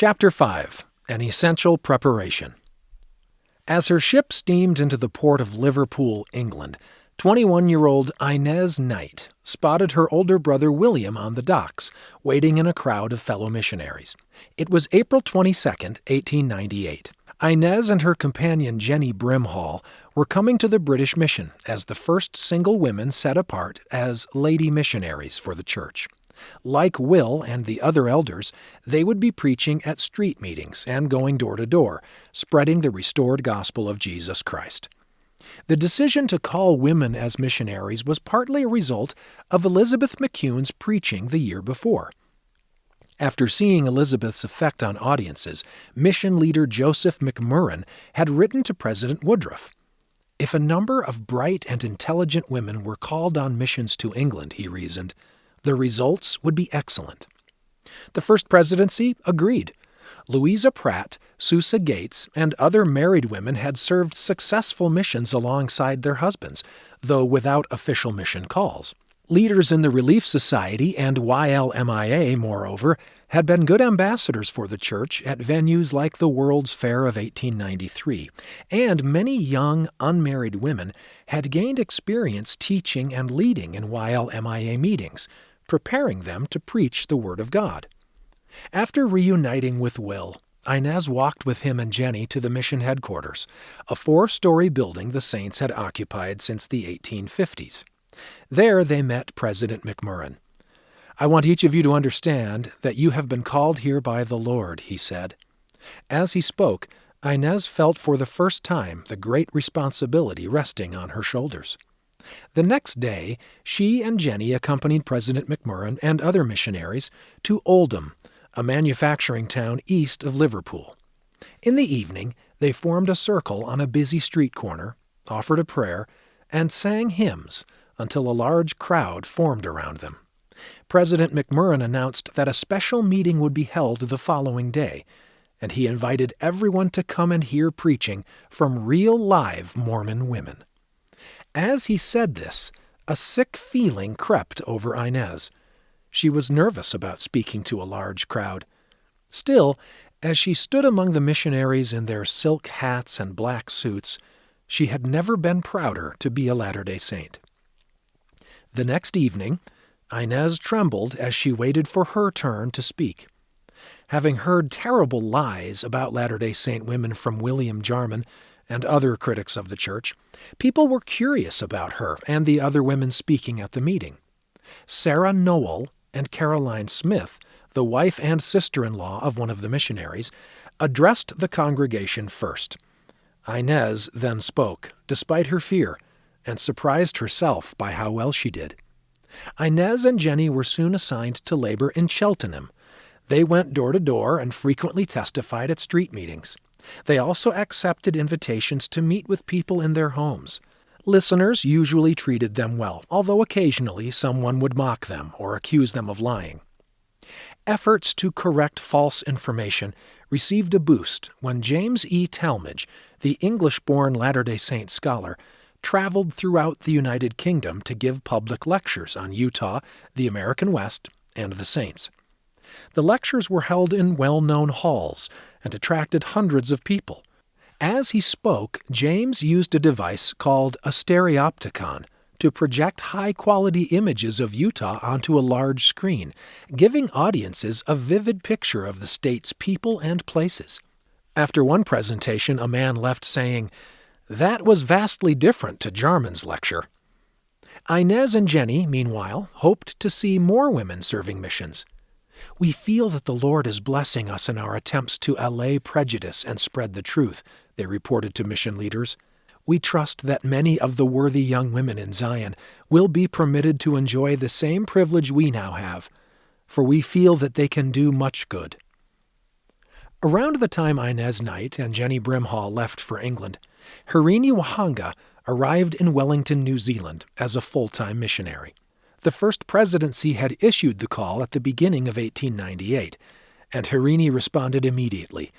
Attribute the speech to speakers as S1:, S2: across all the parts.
S1: Chapter 5 An Essential Preparation As her ship steamed into the port of Liverpool, England, 21 year old Inez Knight spotted her older brother William on the docks, waiting in a crowd of fellow missionaries. It was April 22, 1898. Inez and her companion Jenny Brimhall were coming to the British mission as the first single women set apart as lady missionaries for the church. Like Will and the other elders, they would be preaching at street meetings and going door to door, spreading the restored gospel of Jesus Christ. The decision to call women as missionaries was partly a result of Elizabeth McCune's preaching the year before. After seeing Elizabeth's effect on audiences, mission leader Joseph McMurrin had written to President Woodruff. If a number of bright and intelligent women were called on missions to England, he reasoned, the results would be excellent. The first presidency agreed. Louisa Pratt, Susa Gates, and other married women had served successful missions alongside their husbands, though without official mission calls. Leaders in the Relief Society and YLMIA, moreover, had been good ambassadors for the church at venues like the World's Fair of 1893, and many young, unmarried women had gained experience teaching and leading in YLMIA meetings, preparing them to preach the Word of God. After reuniting with Will, Inez walked with him and Jenny to the mission headquarters, a four story building the Saints had occupied since the 1850s. There they met President McMurrin. I want each of you to understand that you have been called here by the Lord, he said. As he spoke, Inez felt for the first time the great responsibility resting on her shoulders. The next day, she and Jenny accompanied President McMurrin and other missionaries to Oldham, a manufacturing town east of Liverpool. In the evening, they formed a circle on a busy street corner, offered a prayer, and sang hymns until a large crowd formed around them. President McMurrin announced that a special meeting would be held the following day, and he invited everyone to come and hear preaching from real live Mormon women. As he said this, a sick feeling crept over Inez. She was nervous about speaking to a large crowd. Still, as she stood among the missionaries in their silk hats and black suits, she had never been prouder to be a Latter day Saint. The next evening, Inez trembled as she waited for her turn to speak. Having heard terrible lies about Latter day Saint women from William Jarman and other critics of the church, people were curious about her and the other women speaking at the meeting. Sarah Noel and Caroline Smith, the wife and sister in law of one of the missionaries, addressed the congregation first. Inez then spoke, despite her fear, and surprised herself by how well she did. Inez and Jenny were soon assigned to labor in Cheltenham. They went door to door and frequently testified at street meetings. They also accepted invitations to meet with people in their homes. Listeners usually treated them well, although occasionally someone would mock them or accuse them of lying. Efforts to correct false information received a boost when James E. Talmage, the English born Latter day Saint scholar, traveled throughout the United Kingdom to give public lectures on Utah, the American West, and the Saints. The lectures were held in well known halls and attracted hundreds of people. As he spoke, James used a device called a stereopticon to project high quality images of Utah onto a large screen, giving audiences a vivid picture of the state's people and places. After one presentation, a man left saying, That was vastly different to Jarman's lecture. Inez and Jenny, meanwhile, hoped to see more women serving missions. We feel that the Lord is blessing us in our attempts to allay prejudice and spread the truth, they reported to mission leaders. We trust that many of the worthy young women in Zion will be permitted to enjoy the same privilege we now have, for we feel that they can do much good. Around the time Inez Knight and Jenny Brimhall left for England, Hirini Whaanga arrived in Wellington, New Zealand as a full time missionary. The first presidency had issued the call at the beginning of 1898, and Hirini responded immediately.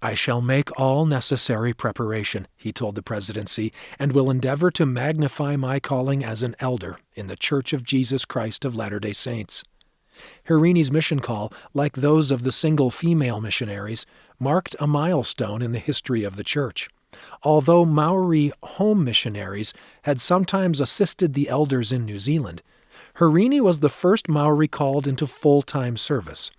S1: I shall make all necessary preparation, he told the presidency, and will endeavor to magnify my calling as an elder in the Church of Jesus Christ of Latter day Saints. Hirini's mission call, like those of the single female missionaries, marked a milestone in the history of the church. Although Maori home missionaries had sometimes assisted the elders in New Zealand, Hirini was the first Maori called into full time service.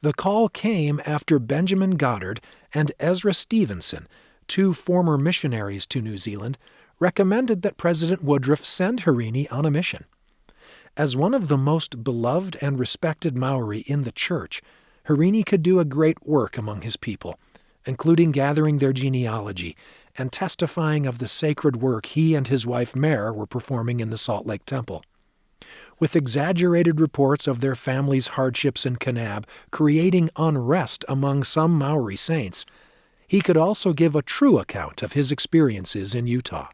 S1: The call came after Benjamin Goddard and Ezra Stevenson, two former missionaries to New Zealand, recommended that President Woodruff send Hirini on a mission. As one of the most beloved and respected Maori in the church, Hirini could do a great work among his people, including gathering their genealogy and testifying of the sacred work he and his wife Mare were performing in the Salt Lake Temple. With exaggerated reports of their family's hardships in Kanab creating unrest among some Maori saints, he could also give a true account of his experiences in Utah.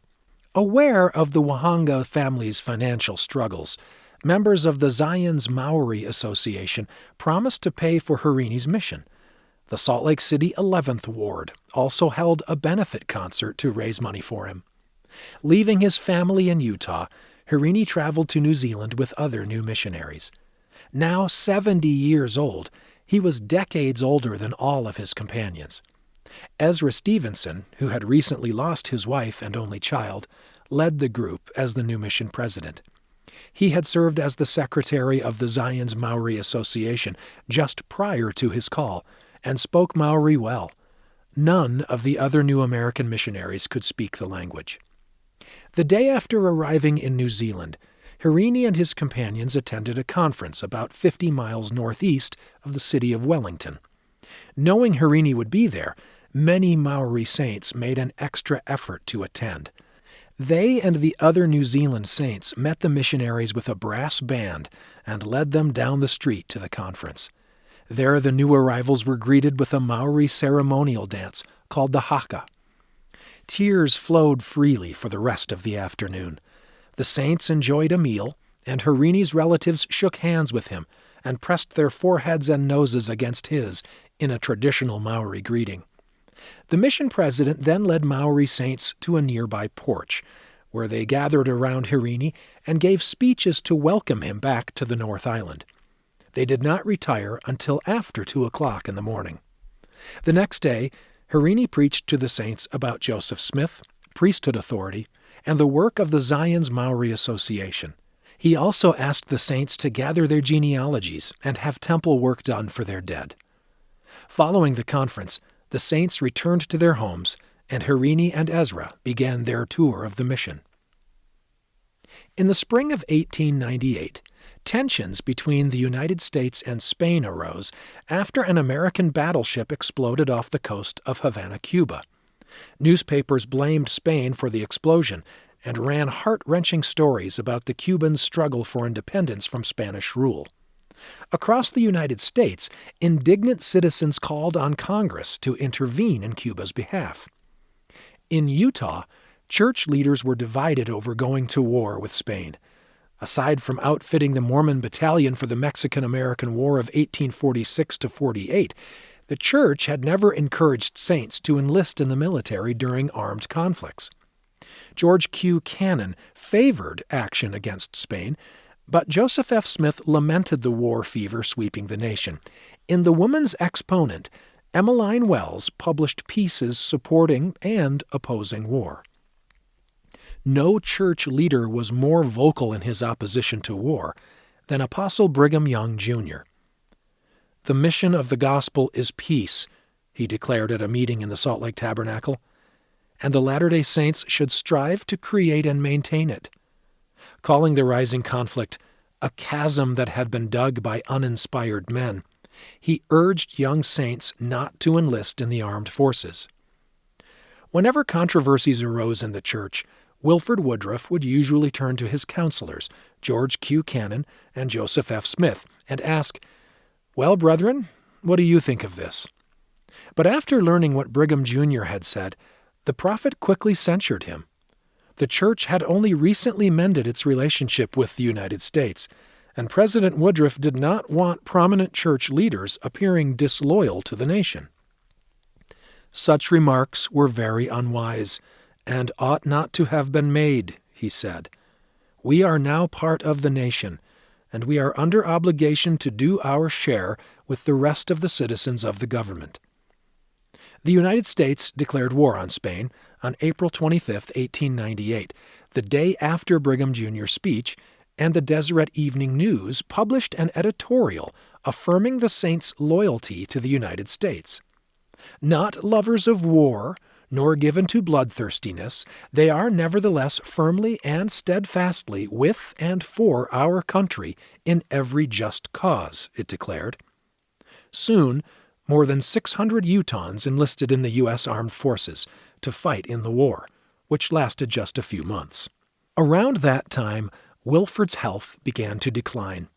S1: Aware of the Whaanga family's financial struggles, members of the Zion's Maori Association promised to pay for Hirini's mission. The Salt Lake City 11th Ward also held a benefit concert to raise money for him. Leaving his family in Utah, Hirini traveled to New Zealand with other new missionaries. Now 70 years old, he was decades older than all of his companions. Ezra Stevenson, who had recently lost his wife and only child, led the group as the new mission president. He had served as the secretary of the Zion's Maori Association just prior to his call and spoke Maori well. None of the other new American missionaries could speak the language. The day after arriving in New Zealand, Hirini and his companions attended a conference about 50 miles northeast of the city of Wellington. Knowing Hirini would be there, many Maori saints made an extra effort to attend. They and the other New Zealand saints met the missionaries with a brass band and led them down the street to the conference. There, the new arrivals were greeted with a Maori ceremonial dance called the haka. Tears flowed freely for the rest of the afternoon. The saints enjoyed a meal, and Hirini's relatives shook hands with him and pressed their foreheads and noses against his in a traditional Maori greeting. The mission president then led Maori saints to a nearby porch, where they gathered around Hirini and gave speeches to welcome him back to the North Island. They did not retire until after two o'clock in the morning. The next day, Hirini preached to the saints about Joseph Smith, priesthood authority, and the work of the Zion's Maori Association. He also asked the saints to gather their genealogies and have temple work done for their dead. Following the conference, the saints returned to their homes, and Hirini and Ezra began their tour of the mission. In the spring of 1898, tensions between the United States and Spain arose after an American battleship exploded off the coast of Havana, Cuba. Newspapers blamed Spain for the explosion and ran heart wrenching stories about the Cubans' struggle for independence from Spanish rule. Across the United States, indignant citizens called on Congress to intervene in Cuba's behalf. In Utah, church leaders were divided over going to war with Spain. Aside from outfitting the Mormon Battalion for the Mexican American War of 1846 to 48, the church had never encouraged saints to enlist in the military during armed conflicts. George Q. Cannon favored action against Spain, but Joseph F. Smith lamented the war fever sweeping the nation. In The Woman's Exponent, Emmeline Wells published pieces supporting and opposing war. No church leader was more vocal in his opposition to war than Apostle Brigham Young, Jr. The mission of the gospel is peace, he declared at a meeting in the Salt Lake Tabernacle, and the Latter day Saints should strive to create and maintain it calling the rising conflict a chasm that had been dug by uninspired men, he urged young saints not to enlist in the armed forces. Whenever controversies arose in the church, Wilford Woodruff would usually turn to his counselors, George Q. Cannon and Joseph F. Smith, and ask, Well, brethren, what do you think of this? But after learning what Brigham Jr. had said, the prophet quickly censured him the church had only recently mended its relationship with the United States, and President Woodruff did not want prominent church leaders appearing disloyal to the nation. Such remarks were very unwise, and ought not to have been made, he said. We are now part of the nation, and we are under obligation to do our share with the rest of the citizens of the government. The United States declared war on Spain on April 25, 1898, the day after Brigham Jr.'s speech, and the Deseret Evening News published an editorial affirming the saints' loyalty to the United States. Not lovers of war, nor given to bloodthirstiness, they are nevertheless firmly and steadfastly with and for our country in every just cause, it declared. Soon, more than 600 Utahns enlisted in the U.S. Armed Forces to fight in the war, which lasted just a few months. Around that time, Wilford's health began to decline,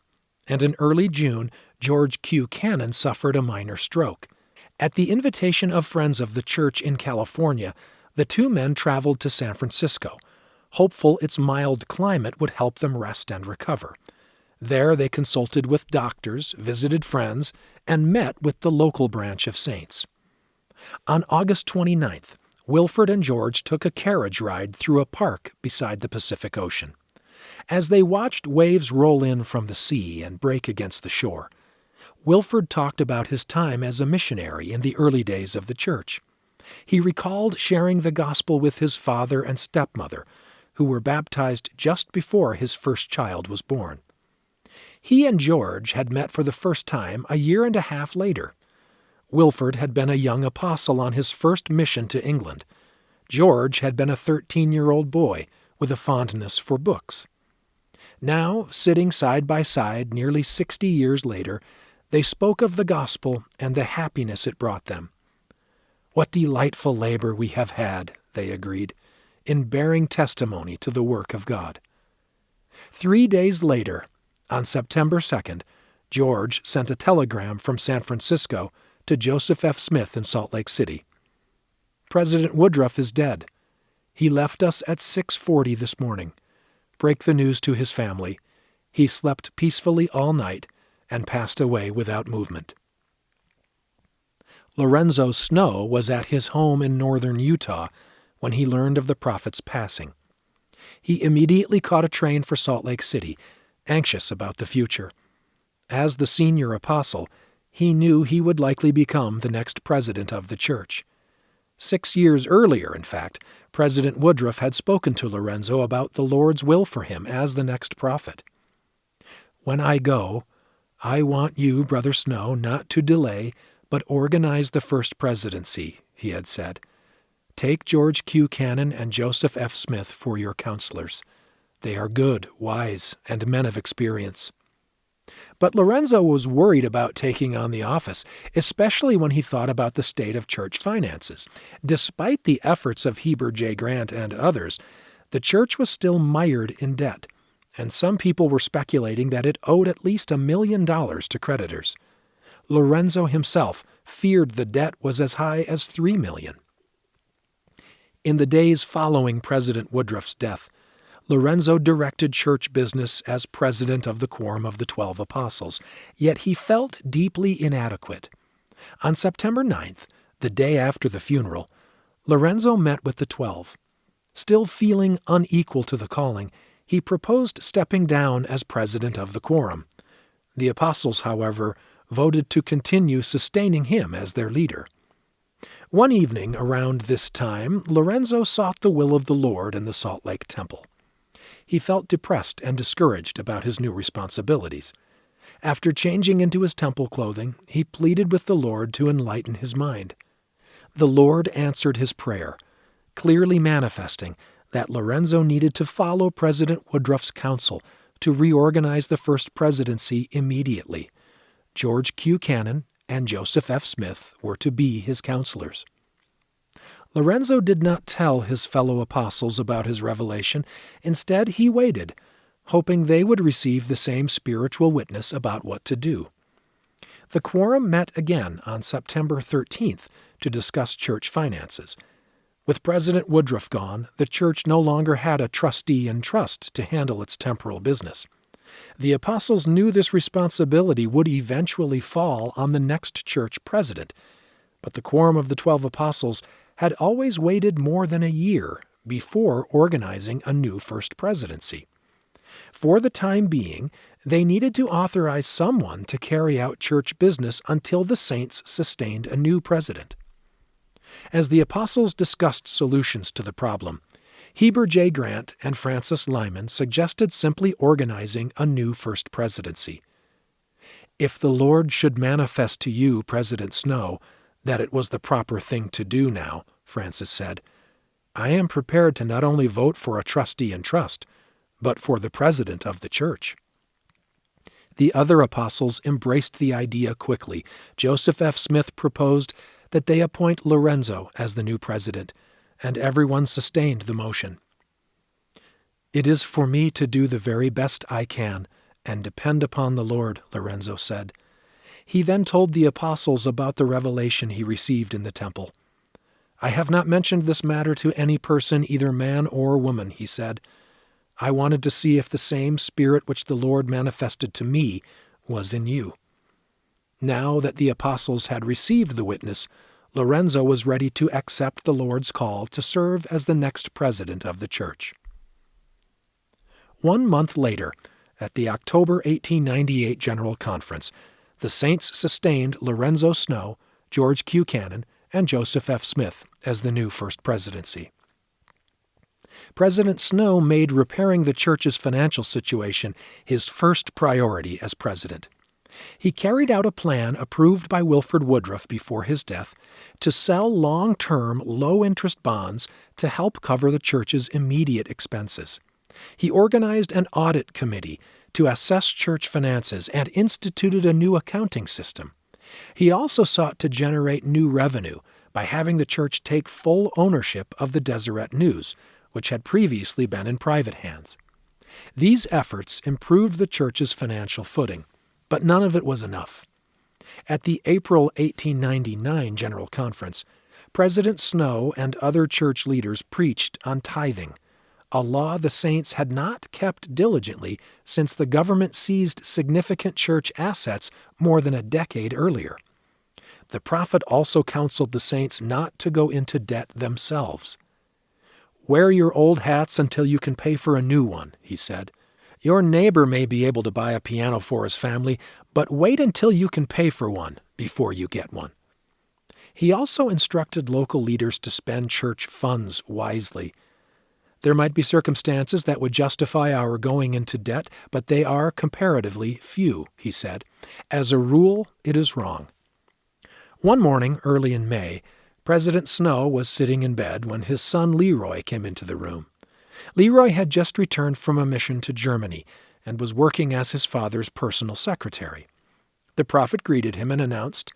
S1: and in early June, George Q. Cannon suffered a minor stroke. At the invitation of friends of the church in California, the two men traveled to San Francisco, hopeful its mild climate would help them rest and recover. There they consulted with doctors, visited friends, and met with the local branch of Saints. On August 29th, Wilford and George took a carriage ride through a park beside the Pacific Ocean. As they watched waves roll in from the sea and break against the shore, Wilford talked about his time as a missionary in the early days of the church. He recalled sharing the gospel with his father and stepmother, who were baptized just before his first child was born. He and George had met for the first time a year and a half later. Wilford had been a young apostle on his first mission to England. George had been a 13 year old boy with a fondness for books. Now, sitting side by side nearly 60 years later, they spoke of the gospel and the happiness it brought them. What delightful labor we have had, they agreed, in bearing testimony to the work of God. Three days later, on September 2nd, George sent a telegram from San Francisco to Joseph F. Smith in Salt Lake City. President Woodruff is dead. He left us at 6:40 this morning. Break the news to his family. He slept peacefully all night and passed away without movement. Lorenzo Snow was at his home in northern Utah when he learned of the prophet's passing. He immediately caught a train for Salt Lake City, anxious about the future. As the senior apostle, he knew he would likely become the next president of the church. Six years earlier, in fact, President Woodruff had spoken to Lorenzo about the Lord's will for him as the next prophet. When I go, I want you, Brother Snow, not to delay, but organize the first presidency, he had said. Take George Q. Cannon and Joseph F. Smith for your counselors. They are good, wise, and men of experience. But Lorenzo was worried about taking on the office, especially when he thought about the state of church finances. Despite the efforts of Heber J. Grant and others, the church was still mired in debt and some people were speculating that it owed at least a million dollars to creditors. Lorenzo himself feared the debt was as high as three million. In the days following President Woodruff's death, Lorenzo directed church business as president of the Quorum of the Twelve Apostles, yet he felt deeply inadequate. On September 9th, the day after the funeral, Lorenzo met with the Twelve. Still feeling unequal to the calling, he proposed stepping down as president of the quorum. The apostles, however, voted to continue sustaining him as their leader. One evening around this time, Lorenzo sought the will of the Lord in the Salt Lake Temple. He felt depressed and discouraged about his new responsibilities. After changing into his temple clothing, he pleaded with the Lord to enlighten his mind. The Lord answered his prayer, clearly manifesting that Lorenzo needed to follow President Woodruff's counsel to reorganize the first presidency immediately. George Q. Cannon and Joseph F. Smith were to be his counselors. Lorenzo did not tell his fellow apostles about his revelation. Instead, he waited, hoping they would receive the same spiritual witness about what to do. The quorum met again on September 13th to discuss church finances. With President Woodruff gone, the church no longer had a trustee in trust to handle its temporal business. The apostles knew this responsibility would eventually fall on the next church president, but the quorum of the twelve apostles had always waited more than a year before organizing a new first presidency. For the time being, They needed to authorize someone to carry out church business until the saints sustained a new president. As the apostles discussed solutions to the problem, Heber J. Grant and Francis Lyman suggested simply organizing a new first presidency. If the Lord should manifest to you, President Snow, that it was the proper thing to do now, Francis said, I am prepared to not only vote for a trustee in trust, but for the president of the church. The other apostles embraced the idea quickly. Joseph F. Smith proposed that they appoint Lorenzo as the new president, and everyone sustained the motion. It is for me to do the very best I can and depend upon the Lord, Lorenzo said. He then told the apostles about the revelation he received in the temple. I have not mentioned this matter to any person, either man or woman, he said. I wanted to see if the same Spirit which the Lord manifested to me was in you. Now that the apostles had received the witness, Lorenzo was ready to accept the Lord's call to serve as the next president of the church. One month later, at the October 1898 General Conference, the saints sustained Lorenzo Snow, George Q. Cannon, and Joseph F. Smith as the new First Presidency. President Snow made repairing the church's financial situation his first priority as president. He carried out a plan approved by Wilford Woodruff before his death to sell long term, low interest bonds to help cover the church's immediate expenses. He organized an audit committee to assess church finances and instituted a new accounting system. He also sought to generate new revenue by having the church take full ownership of the Deseret News, which had previously been in private hands. These efforts improved the church's financial footing, but none of it was enough. At the April 1899 General Conference, President Snow and other church leaders preached on tithing, a law the saints had not kept diligently since the government seized significant church assets more than a decade earlier. The prophet also counseled the saints not to go into debt themselves. Wear your old hats until you can pay for a new one, he said. Your neighbor may be able to buy a piano for his family, but wait until you can pay for one before you get one. He also instructed local leaders to spend church funds wisely. There might be circumstances that would justify our going into debt, but they are comparatively few, he said. As a rule, it is wrong. One morning, early in May, President Snow was sitting in bed when his son Leroy came into the room. Leroy had just returned from a mission to Germany and was working as his father's personal secretary. The prophet greeted him and announced,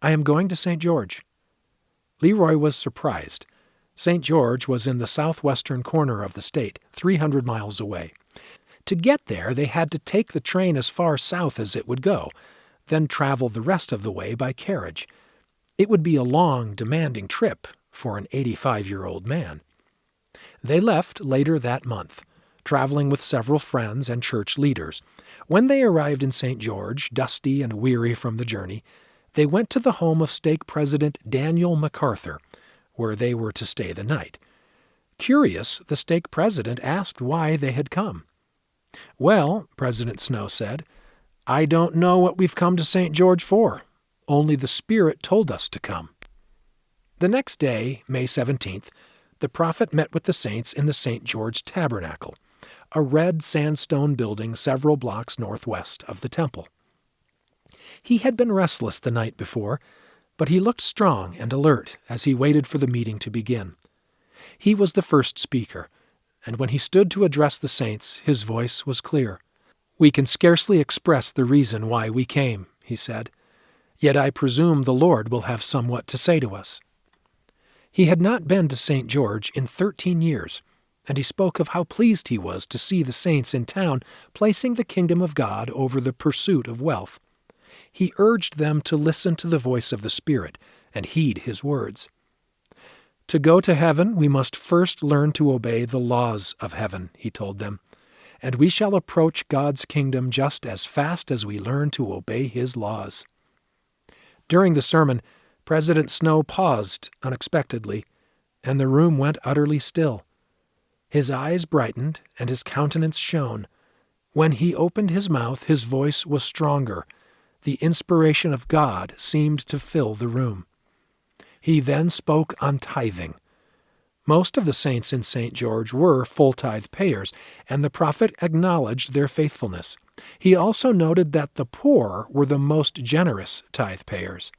S1: I am going to St. George. Leroy was surprised. St. George was in the southwestern corner of the state, 300 miles away. To get there, they had to take the train as far south as it would go, then travel the rest of the way by carriage. It would be a long, demanding trip for an 85 year old man. They left later that month, traveling with several friends and church leaders. When they arrived in St. George, dusty and weary from the journey, they went to the home of stake President Daniel McArthur, where they were to stay the night. Curious, the stake president asked why they had come. Well, President Snow said, I don't know what we've come to St. George for. Only the Spirit told us to come. The next day, May 17th, the prophet met with the saints in the St. George Tabernacle, a red sandstone building several blocks northwest of the temple. He had been restless the night before, but he looked strong and alert as he waited for the meeting to begin. He was the first speaker, and when he stood to address the saints, his voice was clear. We can scarcely express the reason why we came, he said. Yet I presume the Lord will have somewhat to say to us. He had not been to St. George in thirteen years, and he spoke of how pleased he was to see the saints in town placing the kingdom of God over the pursuit of wealth. He urged them to listen to the voice of the Spirit and heed his words. To go to heaven, we must first learn to obey the laws of heaven, he told them, and we shall approach God's kingdom just as fast as we learn to obey his laws. During the sermon, President Snow paused unexpectedly, and the room went utterly still. His eyes brightened and his countenance shone When he opened his mouth, his voice was stronger. The inspiration of God seemed to fill the room. He then spoke on tithing. Most of the saints in St. George were full tithe payers, and the prophet acknowledged their faithfulness. He also noted that the poor were the most generous tithe payers.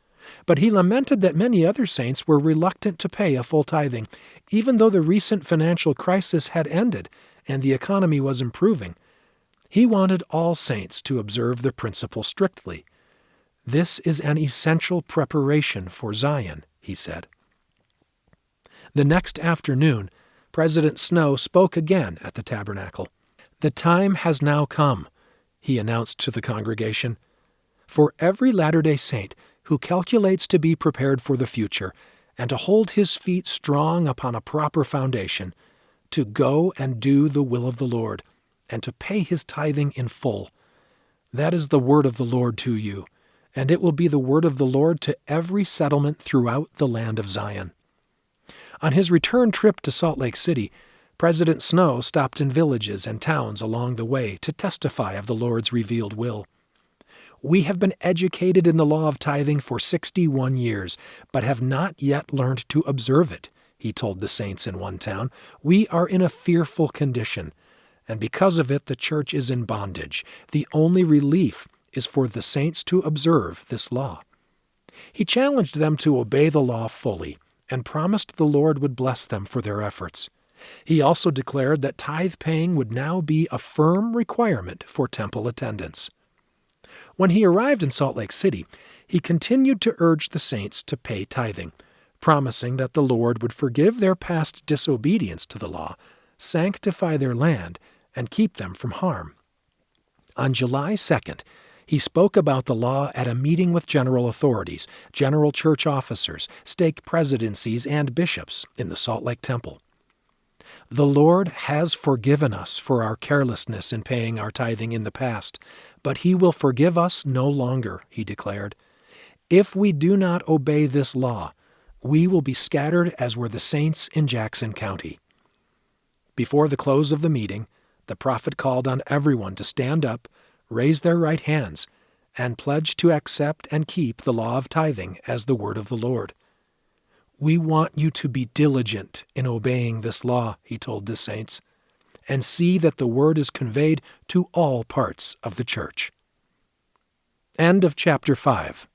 S1: But he lamented that many other saints were reluctant to pay a full tithing, even though the recent financial crisis had ended and the economy was improving. He wanted all saints to observe the principle strictly. This is an essential preparation for Zion, he said. The next afternoon, President Snow spoke again at the tabernacle. The time has now come, he announced to the congregation, for every Latter day Saint who calculates to be prepared for the future and to hold his feet strong upon a proper foundation, to go and do the will of the Lord, and to pay his tithing in full. That is the word of the Lord to you, and it will be the word of the Lord to every settlement throughout the land of Zion. On his return trip to Salt Lake City, President Snow stopped in villages and towns along the way to testify of the Lord's revealed will. We have been educated in the law of tithing for 61 years, but have not yet learned to observe it, he told the saints in one town. We are in a fearful condition, and because of it, the church is in bondage. The only relief is for the saints to observe this law. He challenged them to obey the law fully and promised the Lord would bless them for their efforts. He also declared that tithe paying would now be a firm requirement for temple attendance. When he arrived in Salt Lake City, he continued to urge the saints to pay tithing, promising that the Lord would forgive their past disobedience to the law, sanctify their land, and keep them from harm. On July 2nd, he spoke about the law at a meeting with general authorities, general church officers, stake presidencies, and bishops in the Salt Lake Temple. The Lord has forgiven us for our carelessness in paying our tithing in the past, but He will forgive us no longer, he declared. If we do not obey this law, we will be scattered as were the saints in Jackson County. Before the close of the meeting, the prophet called on everyone to stand up, raise their right hands, and pledge to accept and keep the law of tithing as the word of the Lord. We want you to be diligent in obeying this law, he told the saints, and see that the word is conveyed to all parts of the church. End of chapter 5.